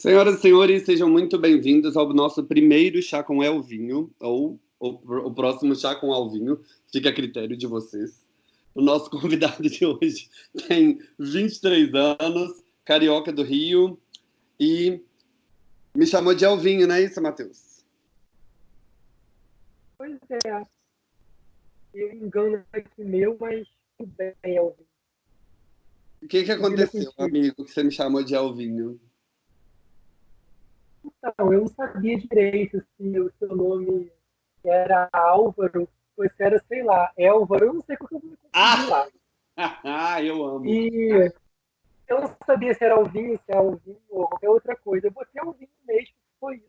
Senhoras e senhores, sejam muito bem-vindos ao nosso primeiro Chá com Elvinho, ou o, próximo Chá com Alvinho, fica a critério de vocês. O nosso convidado de hoje tem 23 anos, carioca do Rio, e me chamou de Elvinho, não é isso, Matheus? Pois é. Eu engano aqui meu, mas tudo bem, Elvinho. O que, que aconteceu, amigo, que você me chamou de Elvinho? Então, eu não sabia direito se o seu nome era Álvaro ou se era, sei lá, Élvaro. Eu não sei como eu vou ah! lá. Ah, eu amo. E eu não sabia se era Alvinho, se era Alvinho ou qualquer outra coisa. Eu botei Alvinho mesmo, foi isso.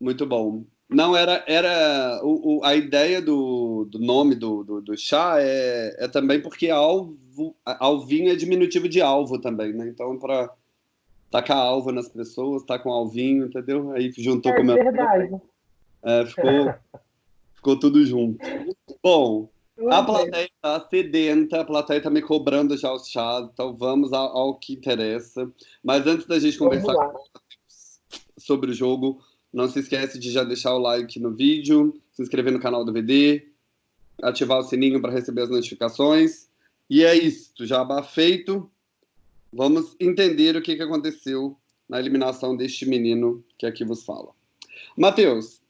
Muito bom. Não, era, era o, o, a ideia do, do nome do, do, do, chá é, é também porque alvo, alvinho é diminutivo de alvo também, né? Então, para tacar alvo nas pessoas, tá com alvinho, entendeu? Aí juntou é com o meu. verdade. É, ficou, ficou tudo junto. Bom, a plateia está sedenta, a plateia está me cobrando já os chás, então vamos ao, ao que interessa. Mas antes da gente conversar sobre o jogo, não se esquece de já deixar o like no vídeo, se inscrever no canal do VD, ativar o sininho para receber as notificações. E é isso, já feito. Vamos entender o que, que aconteceu na eliminação deste menino que aqui vos fala. Matheus,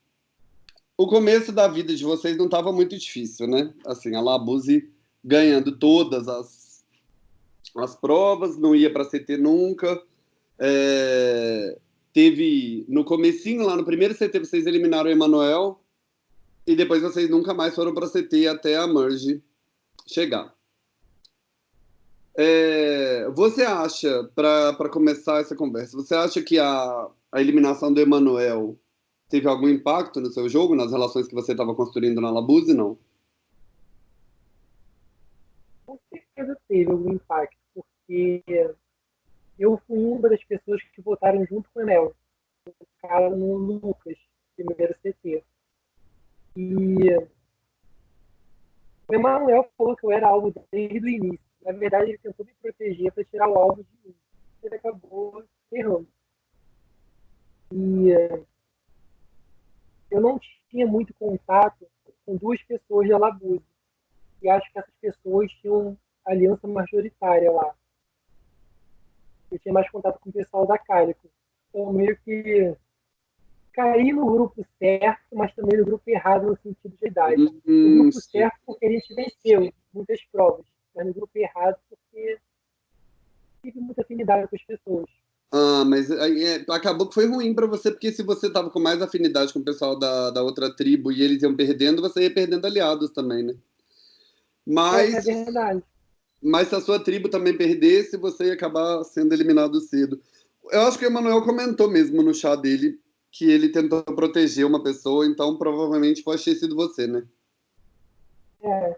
o começo da vida de vocês não estava muito difícil, né? Assim, a Labuse ganhando todas as, as provas, não ia para CT nunca. É, teve no comecinho, lá no primeiro CT, vocês eliminaram o Emanuel e depois vocês nunca mais foram para CT até a Merge chegar. É, você acha, para começar essa conversa, você acha que a, a eliminação do Emanuel teve algum impacto no seu jogo, nas relações que você estava construindo na Labuse, não? Com certeza teve algum impacto, porque eu fui uma das pessoas que votaram junto com o Enel, o cara no Lucas, primeiro CT. E o Emanuel falou que eu era alvo desde o início. Na verdade, ele tentou me proteger para tirar o alvo de mim. Ele acabou errando. E eu não tinha muito contato com duas pessoas da Labuse. E acho que essas pessoas tinham aliança majoritária lá. Eu tinha mais contato com o pessoal da Cálico. Então, meio que caí no grupo certo, mas também no grupo errado no sentido de idade. Hum, no grupo sim. certo porque a gente venceu muitas provas mas no grupo errado porque tive muita afinidade com as pessoas. Ah, mas é, acabou que foi ruim para você, porque se você tava com mais afinidade com o pessoal da, da outra tribo e eles iam perdendo, você ia perdendo aliados também, né? Mas, é, é verdade. Mas se a sua tribo também perdesse, você ia acabar sendo eliminado cedo. Eu acho que o Emanuel comentou mesmo no chá dele que ele tentou proteger uma pessoa, então provavelmente pode ter sido você, né? É,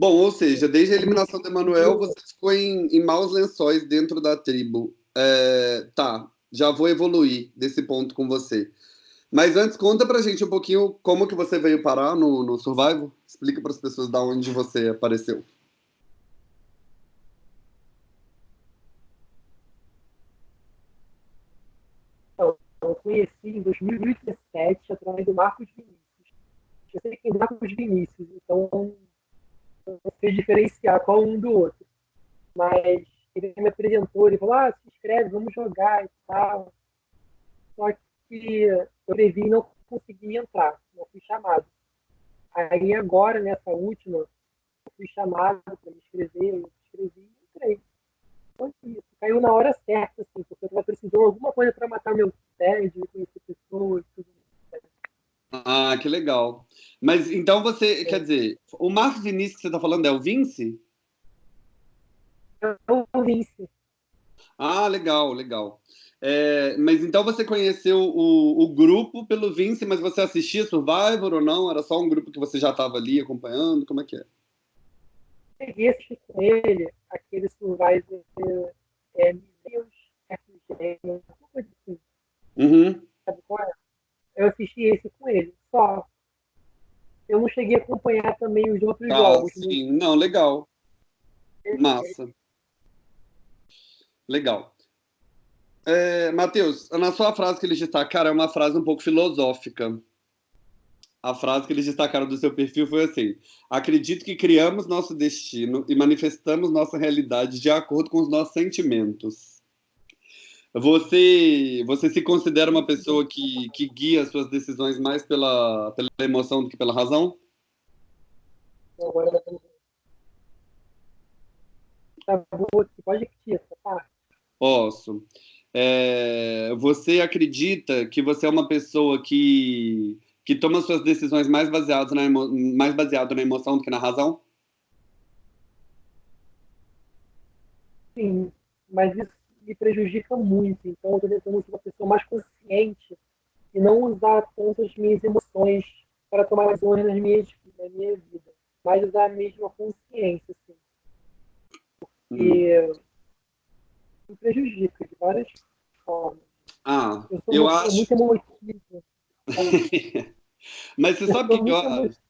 Bom, ou seja, desde a eliminação do Emanuel, você ficou em, em maus lençóis dentro da tribo. É, tá, já vou evoluir desse ponto com você. Mas antes, conta pra gente um pouquinho como que você veio parar no, no Survival. Explica para as pessoas da onde você apareceu. Então, eu conheci em 2017 através do Marcos Vinícius. Eu sei que é Marcos Vinícius, então sei diferenciar qual um do outro. Mas ele me apresentou, ele falou, ah, se inscreve, vamos jogar e tal. Só que eu previ e não consegui entrar, não fui chamado. Aí agora, nessa última, eu fui chamado para me inscrever, eu me inscrevi e entrei. Foi isso. Caiu na hora certa, assim, porque eu estava precisando de alguma coisa para matar meu tédio, conhecer pessoas, tudo ah, que legal. Mas então você, é. quer dizer, o Marcos Vinícius que você está falando é o Vince? É o Vince. Ah, legal, legal. É, mas então você conheceu o, o grupo pelo Vince, mas você assistia Survivor ou não? Era só um grupo que você já estava ali acompanhando? Como é que é? Cheguei a assistir com ele aquele Survivor é, Deus, FG, coisa assim. Uhum. Sabe qual é? Eu assisti esse com ele, só. Eu não cheguei a acompanhar também os outros ah, jogos. Né? Sim, não, legal. Massa. Legal. É, Matheus, na sua frase que eles destacaram é uma frase um pouco filosófica. A frase que eles destacaram do seu perfil foi assim: Acredito que criamos nosso destino e manifestamos nossa realidade de acordo com os nossos sentimentos. Você, você se considera uma pessoa que, que guia as suas decisões mais pela, pela emoção do que pela razão? Pode? Posso. É, você acredita que você é uma pessoa que, que toma suas decisões mais baseadas na emo, mais baseado na emoção do que na razão? Sim, mas isso me prejudica muito. Então, eu estou tentando ser uma pessoa mais consciente e não usar tanto as minhas emoções para tomar decisões na minha, na minha vida, mas usar a mesma consciência, assim. Porque hum. me prejudica de várias formas. Ah, eu, eu muito, acho. Muito emotivo. Mas você sabe o que eu acho?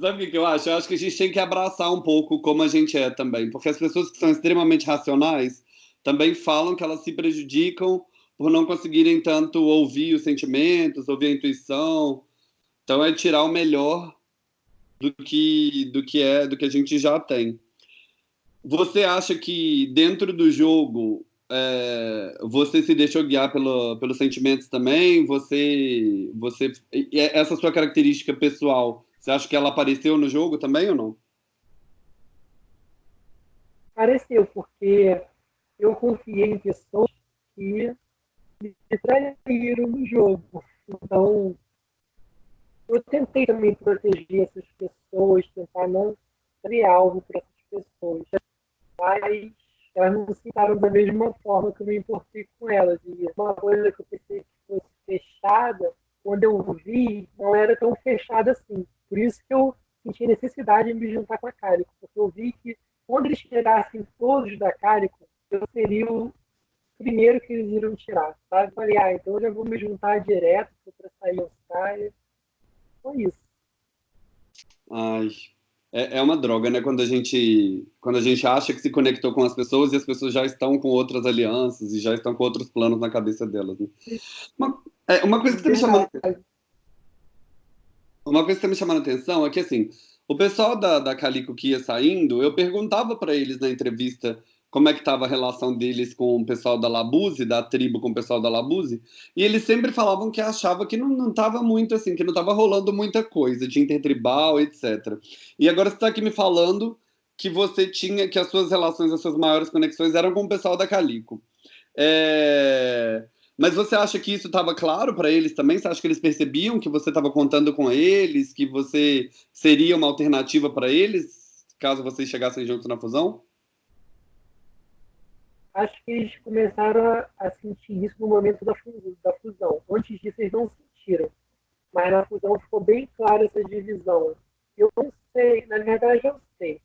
Sabe o que eu acho? Eu acho que a gente tem que abraçar um pouco como a gente é também. Porque as pessoas que são extremamente racionais também falam que elas se prejudicam por não conseguirem tanto ouvir os sentimentos, ouvir a intuição. Então é tirar o melhor do que do que é, do que a gente já tem. Você acha que dentro do jogo é, você se deixou guiar pelo, pelos sentimentos também? Você, você, essa sua característica pessoal, você acha que ela apareceu no jogo também ou não? Apareceu, porque eu confiei em pessoas que me traíram no jogo. Então, eu tentei também proteger essas pessoas, tentar não ser alvo para essas pessoas. Mas elas não se sentaram da mesma forma que eu me importei com elas. E uma coisa que eu pensei que fosse fechada, quando eu vi, não era tão fechada assim. Por isso que eu senti necessidade de me juntar com a Cálico, porque eu vi que quando eles tirassem todos da Cálico, eu seria o primeiro que eles iriam tirar, sabe? Falei, ah, então eu já vou me juntar direto para sair os caras. Foi isso. Ai, é, é uma droga, né? Quando a gente quando a gente acha que se conectou com as pessoas e as pessoas já estão com outras alianças e já estão com outros planos na cabeça delas. Né? Uma, é, uma coisa que está me chamando uma coisa que está me chamando a atenção é que assim o pessoal da, da Calico que ia saindo, eu perguntava para eles na entrevista como é que estava a relação deles com o pessoal da Labuse, da tribo com o pessoal da Labuse, e eles sempre falavam que achava que não estava muito assim, que não estava rolando muita coisa de intertribal, etc. E agora você está aqui me falando que você tinha, que as suas relações, as suas maiores conexões eram com o pessoal da Calico. É... Mas você acha que isso estava claro para eles também? Você acha que eles percebiam que você estava contando com eles, que você seria uma alternativa para eles, caso vocês chegassem juntos na fusão? acho que eles começaram a, sentir isso no momento da, fusão. Antes disso, eles não sentiram. Mas na fusão ficou bem clara essa divisão. Eu não sei, na verdade, eu sei.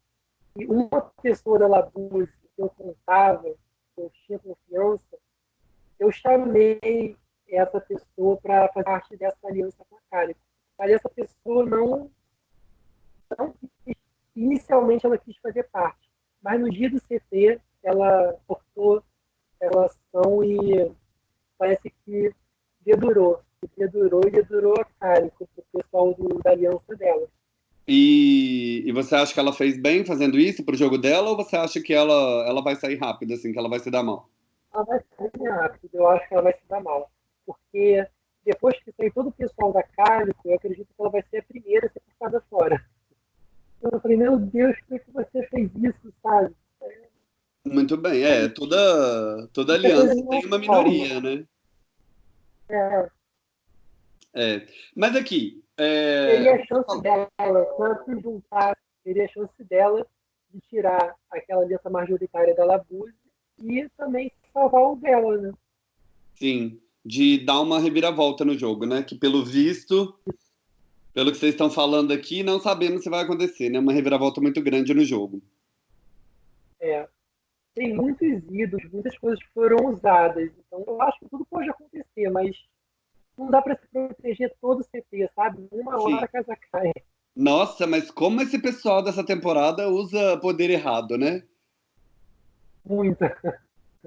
E uma pessoa da Labuse que eu contava, que eu tinha confiança, eu chamei essa pessoa para fazer parte dessa aliança com a Cálico. Mas essa pessoa não, não inicialmente ela quis fazer parte. Mas no dia do CT, ela cortou a relação e parece que dedurou. Dedurou e dedurou a Cálico, o pessoal do, da aliança dela. E, e, você acha que ela fez bem fazendo isso pro jogo dela ou você acha que ela, ela vai sair rápido, assim, que ela vai se dar mal? Ela vai sair rápido, eu acho que ela vai se dar mal. Porque depois que sair todo o pessoal da Cálico, eu acredito que ela vai ser a primeira a ser passada fora. Eu falei, meu Deus, por que você fez isso, sabe? Muito bem, é, toda, toda aliança tem uma minoria, né? É. é. Mas aqui. É... Teria a chance dela, se juntar, teria a chance dela de tirar aquela aliança majoritária da Labuse e também salvar o dela, né? Sim, de dar uma reviravolta no jogo, né? Que pelo visto, pelo que vocês estão falando aqui, não sabemos se vai acontecer, né? Uma reviravolta muito grande no jogo. É tem muitos ídolos, muitas coisas que foram usadas. Então, eu acho que tudo pode acontecer, mas não dá para se proteger todo o CT, sabe? Uma Sim. hora a casa cai. Nossa, mas como esse pessoal dessa temporada usa poder errado, né? Muita.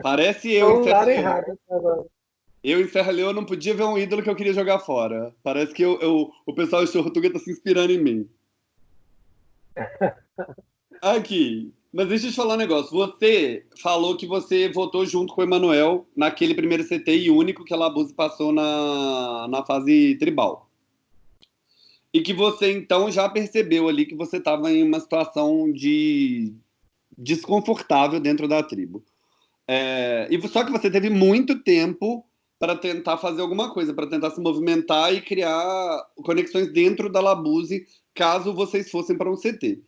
Parece eu em Serra errado, Eu em Serra Leoa não podia ver um ídolo que eu queria jogar fora. Parece que eu, eu o pessoal de Tortuga tá se inspirando em mim. Aqui. Mas deixa eu te falar um negócio. Você falou que você votou junto com o Emanuel naquele primeiro CT e único que a Labuse passou na, na fase tribal. E que você então já percebeu ali que você estava em uma situação de desconfortável dentro da tribo. É, e só que você teve muito tempo para tentar fazer alguma coisa, para tentar se movimentar e criar conexões dentro da Labuse, caso vocês fossem para um CT.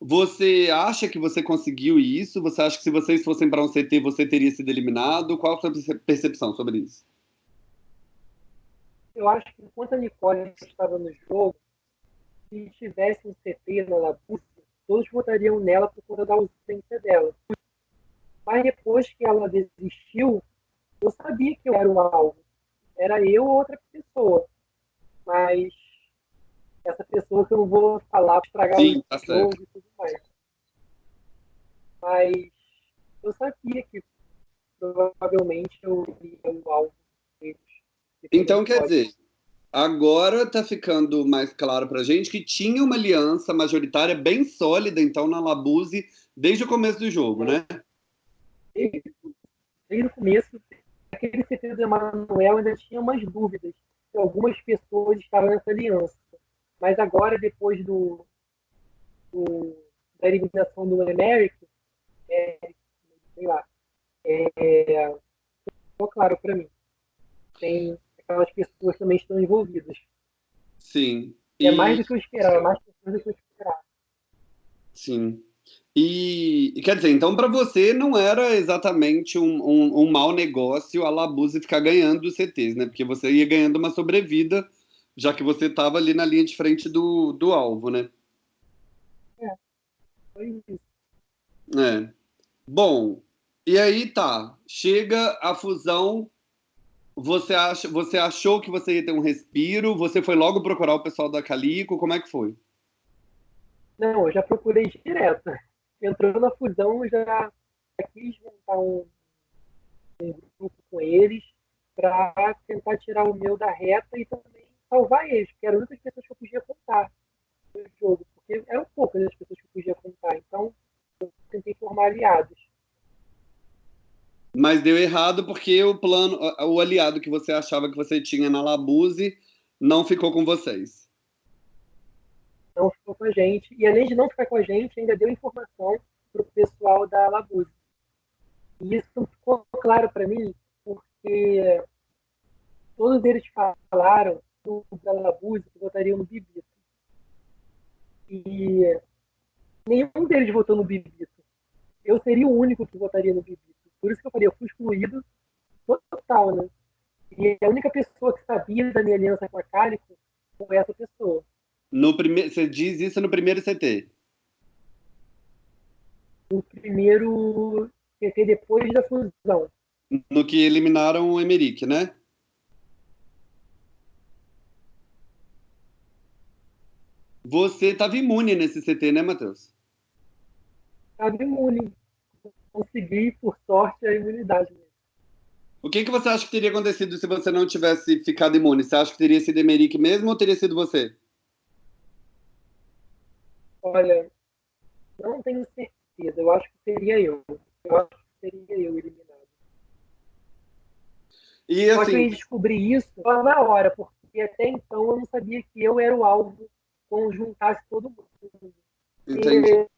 Você acha que você conseguiu isso? Você acha que se vocês fossem para um CT você teria sido eliminado? Qual a sua percepção sobre isso? Eu acho que enquanto a Nicole estava no jogo, se tivesse um CT na Labuse, todos votariam nela por conta da ausência dela. Mas depois que ela desistiu, eu sabia que eu era o alvo. Era eu ou outra pessoa. Mas essa pessoa que eu não vou falar para estragar Sim, o tá jogo e tudo mais. Mas eu sabia que provavelmente eu iria o alvo deles. Então, quer dizer, agora está ficando mais claro para gente que tinha uma aliança majoritária bem sólida, então, na Labuse, desde o começo do jogo, né? Desde, desde o começo, aquele CT do Emanuel ainda tinha umas dúvidas se algumas pessoas estavam nessa aliança. Mas agora, depois do, do da eliminação do Emerick, é, sei lá, é, ficou claro para mim. Tem aquelas pessoas também estão envolvidas. Sim. É e... É mais do que eu esperava, é mais pessoas do que eu esperava. Sim. E, quer dizer, então para você não era exatamente um, um, um mau negócio a Labuse ficar ganhando os CTs, né? Porque você ia ganhando uma sobrevida já que você estava ali na linha de frente do, do alvo, né? É, foi isso. É. Bom, e aí tá, chega a fusão, você, acha, você achou que você ia ter um respiro, você foi logo procurar o pessoal da Calico, como é que foi? Não, eu já procurei direto. Entrou na fusão, já quis montar um, um grupo com eles para tentar tirar o meu da reta e também salvar eles, porque eram muitas pessoas que eu podia contar no jogo, porque eram poucas as pessoas que eu podia contar. Então, eu tentei formar aliados. Mas deu errado porque o plano, o aliado que você achava que você tinha na Labuse não ficou com vocês. Não ficou com a gente. E além de não ficar com a gente, ainda deu informação para o pessoal da Labuse. E isso ficou claro para mim porque todos eles falaram do Galabuz que votariam no Bibito. E nenhum deles votou no Bibito. Eu seria o único que votaria no Bibito. Por isso que eu falei, eu fui excluído total, né? E a única pessoa que sabia da minha aliança com a Cálico foi essa pessoa. No prime... Você diz isso no primeiro CT? No primeiro CT depois da fusão. No que eliminaram o Emerick, né? Você estava imune nesse CT, né, Matheus? Estava imune. Consegui, por sorte, a imunidade. O que, que você acha que teria acontecido se você não tivesse ficado imune? Você acha que teria sido Emerick mesmo ou teria sido você? Olha, não tenho certeza. Eu acho que seria eu. Eu acho que seria eu eliminado. E assim... Só que eu descobri isso na hora, porque até então eu não sabia que eu era o alvo conjuntasse todo mundo. Entendi. E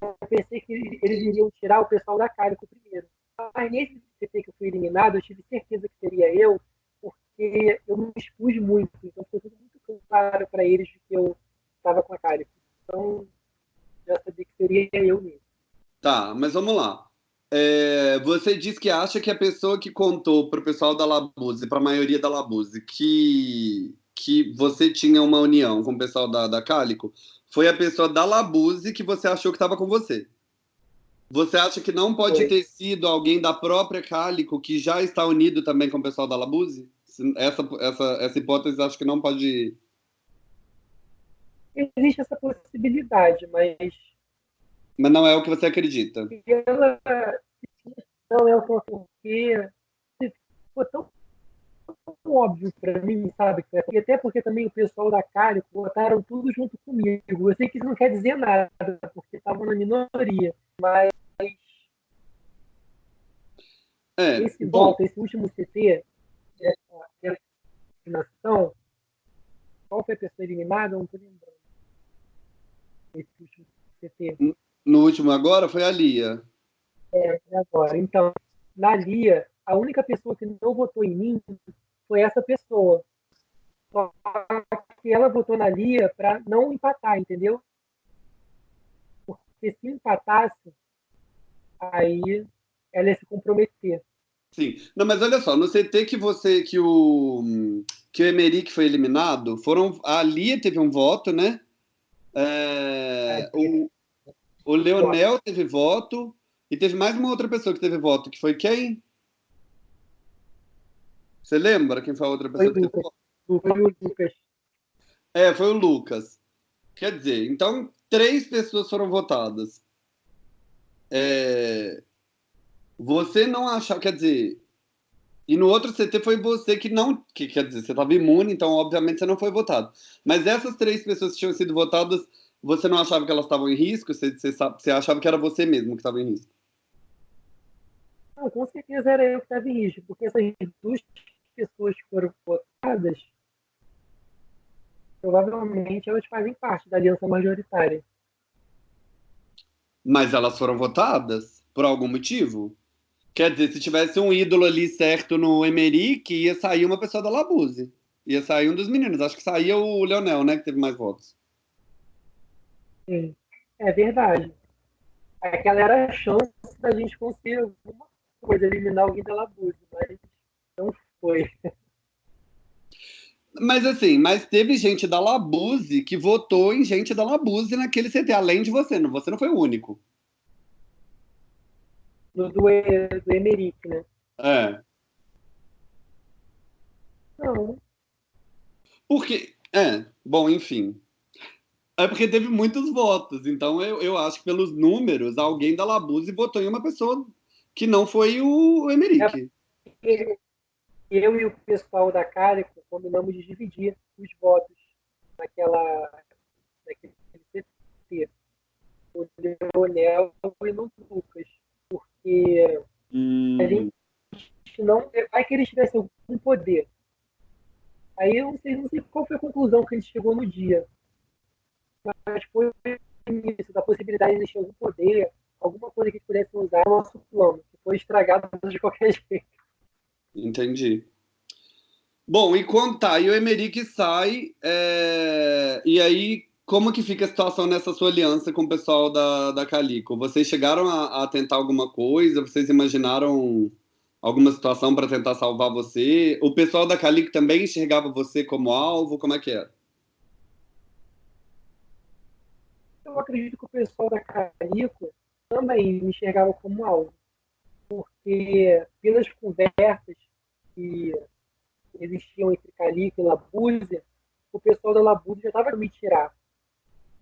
eu pensei que eles iriam tirar o pessoal da Cálico primeiro. Mas nesse CT que eu fui eliminado, eu tive certeza que seria eu, porque eu me expus muito. Então ficou tudo muito claro para eles que eu estava com a Cálico. Então já sabia que seria eu mesmo. Tá, mas vamos lá. É, você diz que acha que a pessoa que contou para o pessoal da Labuse, para a maioria da Labuse, que que você tinha uma união com o pessoal da, da Cálico foi a pessoa da Labuse que você achou que estava com você. Você acha que não pode foi. ter sido alguém da própria Cálico que já está unido também com o pessoal da Labuse? Essa, essa, essa hipótese acho que não pode. Existe essa possibilidade, mas. Mas não é o que você acredita. Ela, Não, é porque ficou tão óbvio para mim, sabe? E até porque também o pessoal da Cálico botaram tudo junto comigo. Eu sei que isso não quer dizer nada, porque estavam na minoria, mas é, esse bom. voto, esse último CT, essa, essa eliminação, qual foi a pessoa eliminada? Eu não estou lembrando. CT. No último agora foi a Lia. É, agora. Então, na Lia, a única pessoa que não votou em mim foi essa pessoa. Só que ela votou na Lia para não empatar, entendeu? Porque se empatasse, aí ela ia se comprometer. Sim. Não, mas olha só, no CT que você que o que o Emerick foi eliminado, foram a Lia teve um voto, né? É, o, o Leonel teve voto e teve mais uma outra pessoa que teve voto, que foi quem? Você lembra quem foi a outra pessoa foi que teve voto? Foi o Lucas. É, foi o Lucas. Quer dizer, então três pessoas foram votadas. É, você não achava, quer dizer, e no outro CT foi você que não, que quer dizer, você estava imune, então obviamente você não foi votado. Mas essas três pessoas que tinham sido votadas, você não achava que elas estavam em risco? Você, você, você achava que era você mesmo que estava em risco? Não, com certeza era eu que estava em risco, porque essas duas pessoas que foram votadas, provavelmente elas fazem parte da aliança majoritária. Mas elas foram votadas por algum motivo? Quer dizer, se tivesse um ídolo ali certo no Emerick, ia sair uma pessoa da Labuse. Ia sair um dos meninos. Acho que saía o Leonel, né? Que teve mais votos. É verdade. Aquela era a chance da gente conseguir alguma coisa, eliminar alguém da Labuse, mas não foi. Mas assim, mas teve gente da Labuse que votou em gente da Labuse naquele CT, além de você. Você não foi o único. Do, do, do Emerick, né? É. Não. Porque, é, bom, enfim. É porque teve muitos votos, então eu, eu acho que pelos números, alguém da Labuse votou em uma pessoa que não foi o Emerick. É, eu e o pessoal da Cárico combinamos de dividir os votos naquela, naquele CT. O Leonel e no Lucas. Porque hum. a gente não. Vai que eles tivessem algum poder. Aí eu não sei, não sei qual foi a conclusão que a gente chegou no dia. Mas foi isso, da possibilidade de existir algum poder, alguma coisa que pudesse usar no nosso plano, que foi estragado de qualquer jeito. Entendi. Bom, e quando tá, e o Emerick sai, é... e aí como que fica a situação nessa sua aliança com o pessoal da, da Calico? Vocês chegaram a, a tentar alguma coisa? Vocês imaginaram alguma situação para tentar salvar você? O pessoal da Calico também enxergava você como alvo? Como é que era? Eu acredito que o pessoal da Calico também me enxergava como alvo, porque pelas conversas que existiam entre Calico e Labúzia, o pessoal da Labúzia já estava me tirar.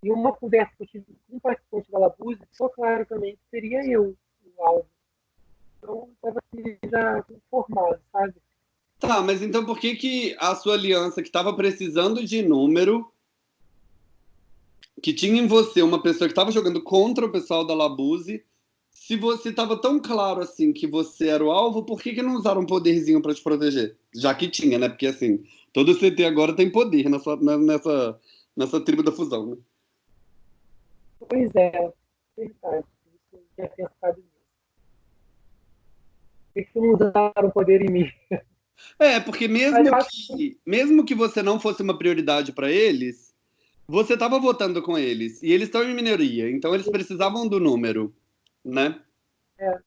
E uma conversa que eu tive com um participante da Labúzia, ficou claro também que seria eu o alvo. Então, estava assim, já informado, sabe? Tá, mas então por que, que a sua aliança, que estava precisando de número, que tinha em você uma pessoa que estava jogando contra o pessoal da Labuse, se você estava tão claro assim que você era o alvo, por que, que não usaram um poderzinho para te proteger? Já que tinha, né? Porque assim, todo CT agora tem poder nessa, nessa, nessa tribo da fusão, né? Pois é, verdade. Eu tinha pensado nisso. Por que não usaram poder em mim? É, porque mesmo que, mesmo que você não fosse uma prioridade para eles, você estava votando com eles. E eles estão em minoria, então eles precisavam do número né? É,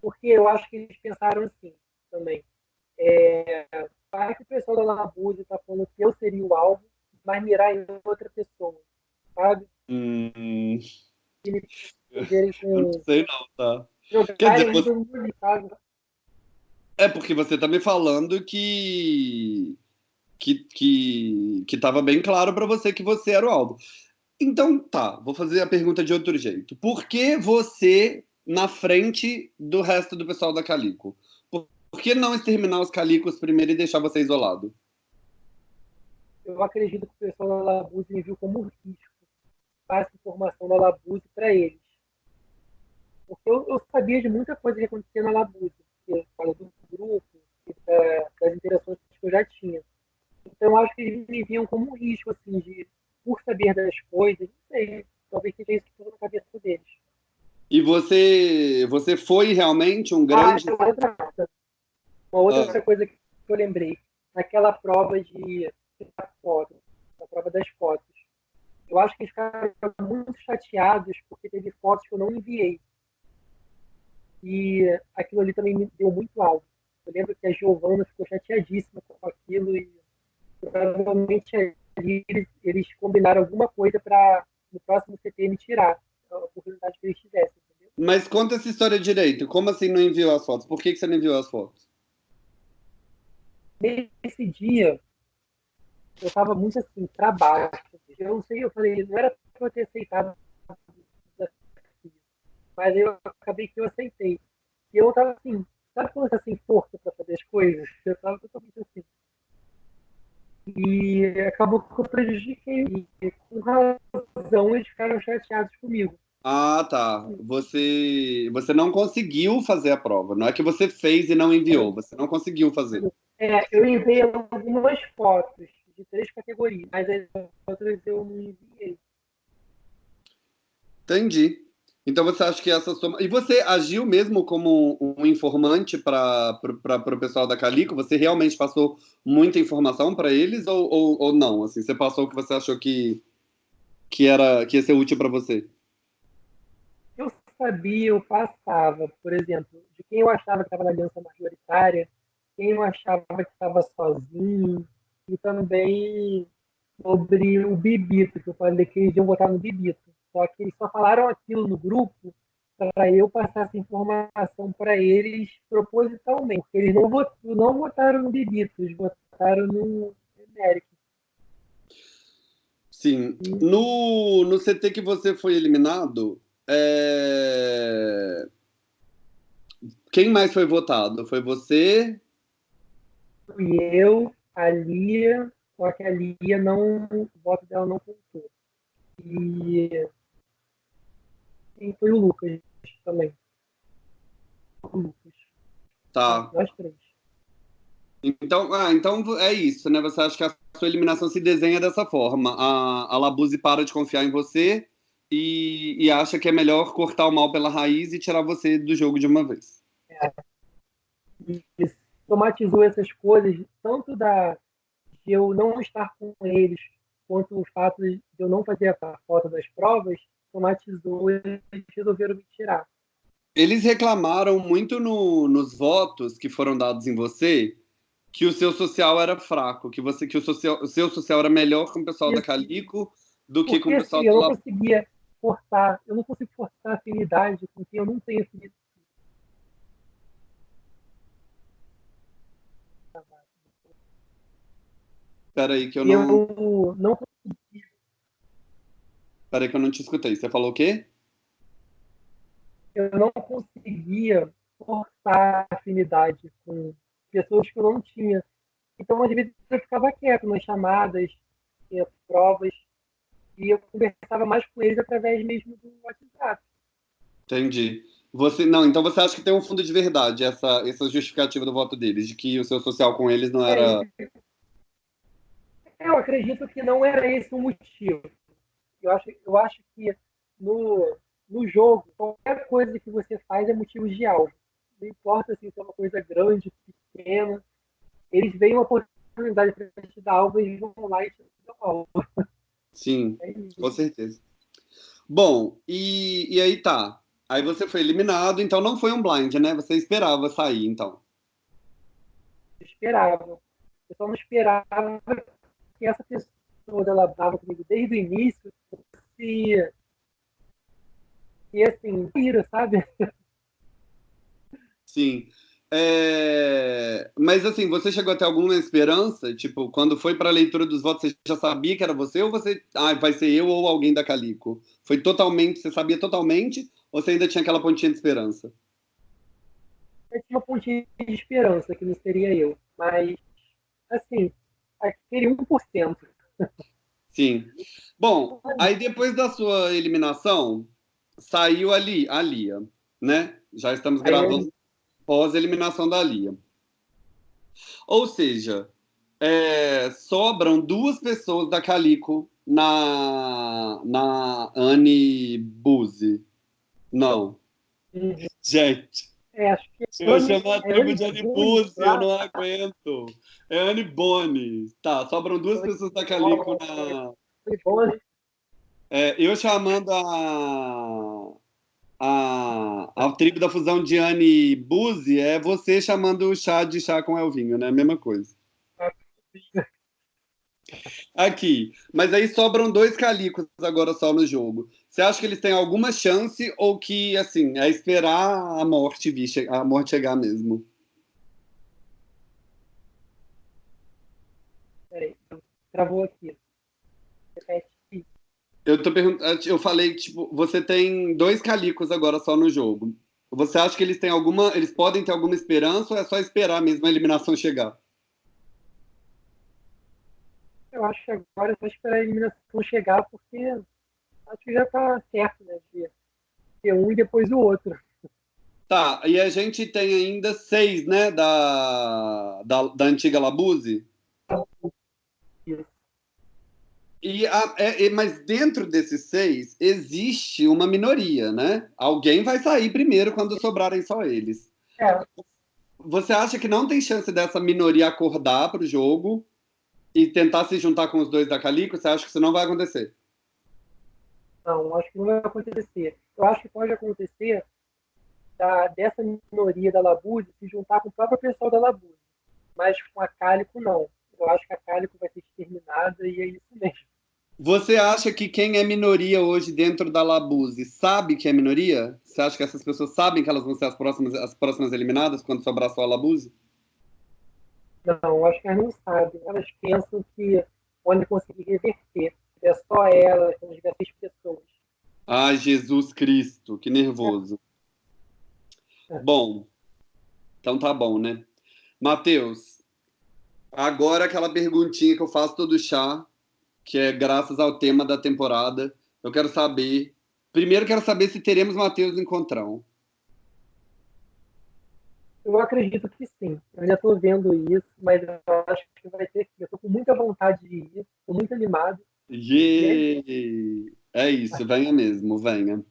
porque eu acho que eles pensaram assim também. É, para que o pessoal da Labuse está falando que eu seria o alvo, mas mirar em outra pessoa, sabe? Hum. Não sei não, tá? Quer dizer, você... É porque você tá me falando que que que que estava bem claro para você que você era o alvo. Então, tá, vou fazer a pergunta de outro jeito. Por que você na frente do resto do pessoal da Calico? Por, por que não exterminar os Calicos primeiro e deixar você isolado? Eu acredito que o pessoal da Labuse me viu como risco. Passa informação da Labuse para eles. Porque eu, eu, sabia de muita coisa que acontecia na Labuse, porque fala do grupo, da, das interações que eu já tinha. Então acho que eles me viam como um risco, assim, de, por saber das coisas, não sei, talvez seja isso tudo na cabeça deles. E você, você foi realmente um grande. Ah, outra, uma outra ah. coisa que eu lembrei. Naquela prova de fotos, na prova das fotos. Eu acho que eles ficaram muito chateados porque teve fotos que eu não enviei. E aquilo ali também me deu muito alto. Eu lembro que a Giovana ficou chateadíssima com aquilo e provavelmente ali eles, eles combinaram alguma coisa para no próximo CT me tirar a oportunidade que eles tivessem. Entendeu? Mas conta essa história direito. Como assim não enviou as fotos? Por que, que você não enviou as fotos? Nesse dia, eu estava muito assim, para baixo. Eu não sei, eu falei, não era para eu ter aceitado mas eu acabei que eu aceitei. E eu estava assim, sabe quando você sem força para fazer as coisas? Eu estava totalmente assim. E acabou que eu prejudiquei. E com razão eles ficaram chateados comigo. Ah, tá. Você, você não conseguiu fazer a prova. Não é que você fez e não enviou. Você não conseguiu fazer. É, eu enviei algumas fotos de três categorias, mas as outras eu não enviei. Entendi. Então você acha que essa soma. E você agiu mesmo como um informante para o pessoal da Calico? Você realmente passou muita informação para eles ou, ou, ou, não? Assim, você passou o que você achou que, que, era, que ia ser útil para você? Eu sabia, eu passava, por exemplo, de quem eu achava que estava na aliança majoritária, quem eu achava que estava sozinho, e também sobre o Bibito, que eu falei que eles iam votar no Bibito. Só que eles só falaram aquilo no grupo para eu passar essa informação para eles propositalmente. Porque eles não, votaram, não no Bibito, eles votaram no Emérico. Sim. No, no CT que você foi eliminado, é... quem mais foi votado? Foi você? Fui eu, a Lia, só que a Lia não, o voto dela não contou. E, e foi o Lucas também. O Lucas. Tá. Nós três. Então, ah, então é isso, né? Você acha que a sua eliminação se desenha dessa forma. A, a Labuse para de confiar em você e, e acha que é melhor cortar o mal pela raiz e tirar você do jogo de uma vez. É. Isso somatizou essas coisas, tanto da, de eu não estar com eles, quanto o fato de eu não fazer a foto das provas, somatizou e eles resolveram me tirar. Eles reclamaram muito no, nos votos que foram dados em você que o seu social era fraco, que você que o, social, o seu social era melhor com o pessoal da Calico do que com o pessoal assim, do Eu não conseguia forçar, eu não consigo forçar afinidade com quem eu não tenho afinidade Peraí, que eu não. Eu não consegui. Peraí, que eu não te escutei. Você falou o quê? Eu não conseguia forçar afinidade com pessoas que eu não tinha. Então, às vezes, eu ficava quieto nas chamadas, provas, e eu conversava mais com eles através mesmo do WhatsApp. Entendi. Você não, então você acha que tem um fundo de verdade essa essa justificativa do voto deles, de que o seu social com eles não era é, eu acredito que não era esse o motivo. Eu acho, eu acho que no, no jogo, qualquer coisa que você faz é motivo de algo. Não importa assim, se é uma coisa grande, pequena. Eles veem uma oportunidade para te dar algo e vão lá e te dão algo. Sim, é com certeza. Bom, e, e aí tá. Aí você foi eliminado, então não foi um blind, né? Você esperava sair, então. Eu esperava. Eu só não esperava que essa pessoa ela dava comigo desde o início se e assim, tira, sabe? Sim. É... Mas assim, você chegou a ter alguma esperança? Tipo, quando foi para a leitura dos votos, você já sabia que era você ou você, ah, vai ser eu ou alguém da Calico? Foi totalmente, você sabia totalmente Ou você ainda tinha aquela pontinha de esperança? Eu tinha uma pontinha de esperança, que não seria eu. Mas, assim, aquele 1%. Sim. Bom, aí depois da sua eliminação, saiu ali a Lia, né? Já estamos gravando pós-eliminação da Lia. Ou seja, é, sobram duas pessoas da Calico na, na Anne Buzzi. Não. Gente. É, acho que a tribo de Buzzi, eu não aguento. É Anne Boni. Tá, sobram duas pessoas da Calico na. É, eu chamando a, a, a tribo da fusão de Anne Buzzi, é você chamando o chá de chá com Elvinho, né? Mesma coisa. Aqui. Mas aí sobram dois calicos agora só no jogo. Você acha que eles têm alguma chance ou que, assim, é esperar a morte vir, a morte chegar mesmo? Peraí, travou aqui. Eu tô perguntando, eu falei, tipo, você tem dois calicos agora só no jogo. Você acha que eles têm alguma, eles podem ter alguma esperança ou é só esperar mesmo a eliminação chegar? Eu acho que agora é só esperar a eliminação chegar, porque acho que já tá certo, né? De ter um e depois o outro. Tá, e a gente tem ainda seis, né, da, da, da antiga Labuse? Isso. E a, é, mas dentro desses seis existe uma minoria, né? Alguém vai sair primeiro quando sobrarem só eles. É. Você acha que não tem chance dessa minoria acordar para o jogo e tentar se juntar com os dois da Calico, você acha que isso não vai acontecer? Não, acho que não vai acontecer. Eu acho que pode acontecer da, dessa minoria da Labuse se juntar com o próprio pessoal da Labuse. Mas com a Cálico, não. Eu acho que a Cálico vai ser exterminada e é isso mesmo. Você acha que quem é minoria hoje dentro da Labuse sabe que é minoria? Você acha que essas pessoas sabem que elas vão ser as próximas, as próximas eliminadas quando sobrar só a Labuse? Não, acho que elas não sabem. Elas pensam que onde conseguir reverter. É só elas, são diversas pessoas. Ai, Jesus Cristo, que nervoso. É. Bom, então tá bom, né? Matheus, agora aquela perguntinha que eu faço todo chá, que é graças ao tema da temporada. Eu quero saber. Primeiro, quero saber se teremos Matheus Encontrão. Eu acredito que sim. Eu já estou vendo isso, mas eu acho que vai ter que. Eu estou com muita vontade de ir, estou muito animado. Yeah. É isso, venha mesmo, venha.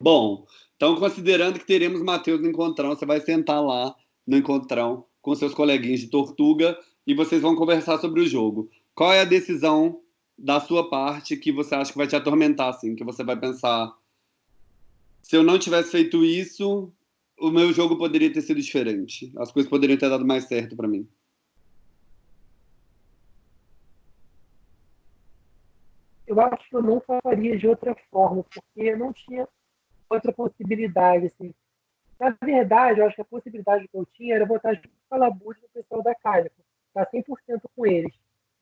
Bom, então considerando que teremos Matheus no Encontrão, você vai sentar lá no Encontrão com seus coleguinhas de Tortuga e vocês vão conversar sobre o jogo. Qual é a decisão da sua parte que você acha que vai te atormentar, assim, que você vai pensar se eu não tivesse feito isso, o meu jogo poderia ter sido diferente. As coisas poderiam ter dado mais certo para mim. Eu acho que eu não faria de outra forma, porque não tinha outra possibilidade. Assim. Na verdade, eu acho que a possibilidade que eu tinha era botar junto com a Labute do pessoal da Cálico, estar 100% com eles,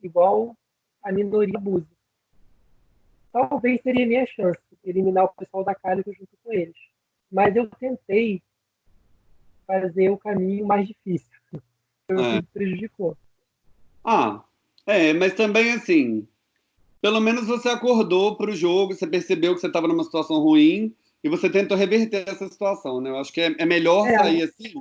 igual a minoria Buse. Talvez seria minha chance, eliminar o pessoal da Cálico junto com eles. Mas eu tentei fazer o caminho mais difícil. Então, é. prejudicou. Ah, é, mas também assim, pelo menos você acordou para o jogo, você percebeu que você estava numa situação ruim e você tentou reverter essa situação, né? Eu acho que é, é melhor é. sair assim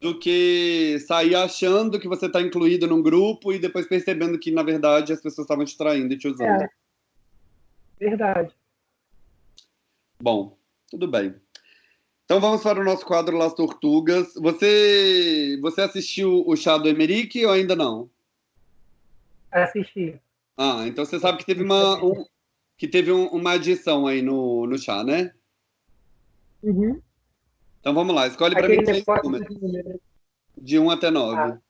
do que sair achando que você está incluído num grupo e depois percebendo que, na verdade, as pessoas estavam te traindo e te usando. É. Verdade. Bom, tudo bem. Então vamos para o nosso quadro Las Tortugas. Você, você assistiu o chá do Emerick ou ainda não? Assisti. Ah, então você sabe que teve uma, um, que teve um, uma adição aí no, no chá, né? Uhum. Então vamos lá, escolhe para mim três números. De 1 até 9. Ah.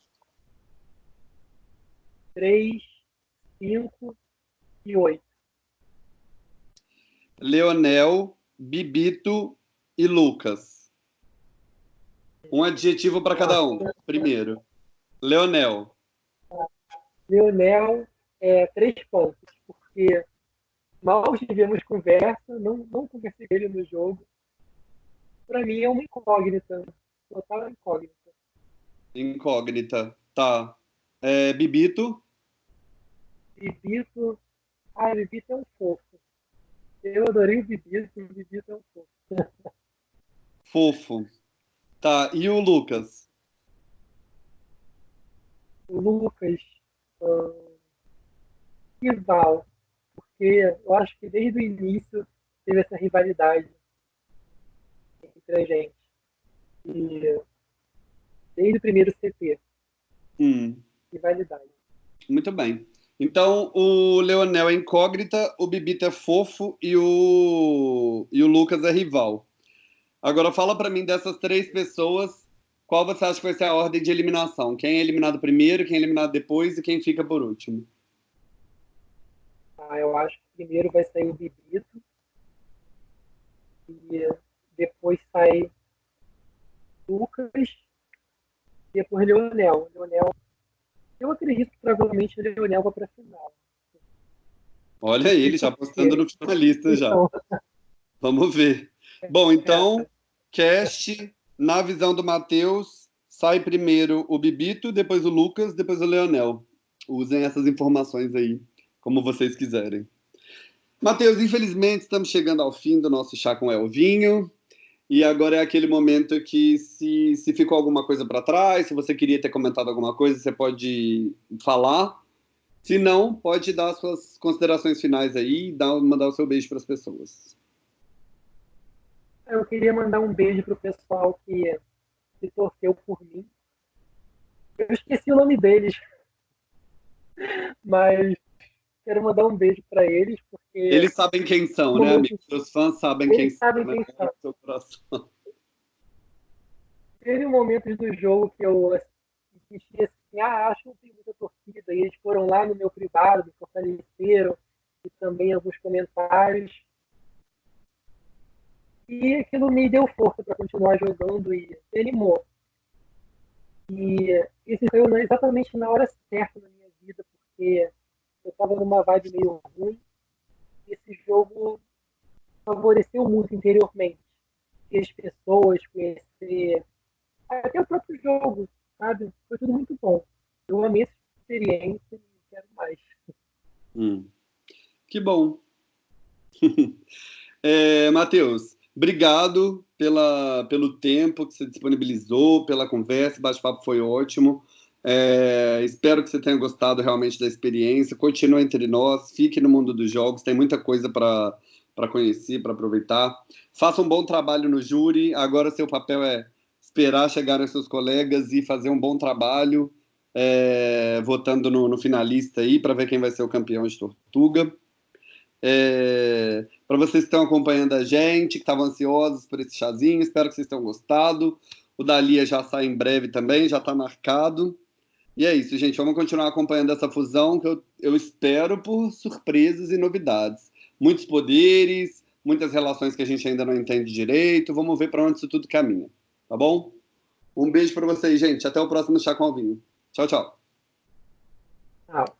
3, 5 e 8. Leonel, Bibito e Lucas. Um adjetivo para cada um. Primeiro, Leonel. Leonel, é, três pontos, porque mal tivemos conversa, não, não conversei com ele no jogo. Para mim é uma incógnita, total incógnita. Incógnita, tá. É, Bibito? Bibito, ah, Bibito é um fofo. Eu adorei o Bibito, o Bibito é um fofo. Fofo. Tá, e o Lucas? O Lucas, uh, rival, porque eu acho que desde o início teve essa rivalidade entre a gente. E desde o primeiro CT. Hum. Rivalidade. Muito bem. Então, o Leonel é incógnita, o Bibita é fofo e o, e o Lucas é rival. Agora, fala para mim dessas três pessoas, qual você acha que vai ser a ordem de eliminação? Quem é eliminado primeiro, quem é eliminado depois e quem fica por último? Ah, eu acho que primeiro vai sair o Bibito e depois sai Lucas e depois Leonel. Leonel eu acredito que provavelmente o Leonel vai para a final. Olha ele já apostando no finalista já. Vamos ver. Bom, então, cast, na visão do Matheus, sai primeiro o Bibito, depois o Lucas, depois o Leonel. Usem essas informações aí, como vocês quiserem. Matheus, infelizmente estamos chegando ao fim do nosso chá com Elvinho. E agora é aquele momento que, se, se ficou alguma coisa para trás, se você queria ter comentado alguma coisa, você pode falar. Se não, pode dar suas considerações finais aí e dar, mandar o seu beijo para as pessoas. Eu queria mandar um beijo para o pessoal que se torceu por mim. Eu esqueci o nome deles, mas quero mandar um beijo para eles, porque... Eles sabem quem são, né, amigos? Os fãs sabem eles quem sabem são, quem né? são. Coração. Teve momentos do jogo que eu senti assim, ah, acho que tem muita torcida, e eles foram lá no meu privado, me fortaleceram, e também alguns comentários. E aquilo me deu força para continuar jogando e me animou. E isso foi exatamente na hora certa na minha vida, porque eu estava numa vibe meio ruim. E esse jogo favoreceu muito interiormente. Conhecer as pessoas, conhecer até o próprio jogo, sabe? Foi tudo muito bom. Eu amei essa experiência e quero mais. Hum. Que bom. é, Matheus, obrigado pela, pelo tempo que você disponibilizou, pela conversa, o bate-papo foi ótimo. É, espero que você tenha gostado realmente da experiência. Continue entre nós, fique no mundo dos jogos, tem muita coisa para conhecer, para aproveitar. Faça um bom trabalho no júri. Agora, seu papel é esperar chegarem seus colegas e fazer um bom trabalho, é, votando no, no, finalista aí, para ver quem vai ser o campeão de Tortuga. É, para vocês que estão acompanhando a gente, que estavam ansiosos por esse chazinho, espero que vocês tenham gostado. O Dalia já sai em breve também, já está marcado. E é isso, gente. Vamos continuar acompanhando essa fusão que eu, eu espero por surpresas e novidades. Muitos poderes, muitas relações que a gente ainda não entende direito. Vamos ver para onde isso tudo caminha. Tá bom? Um beijo para vocês, gente. Até o próximo Chá com Alvinho. Tchau, tchau. Tchau.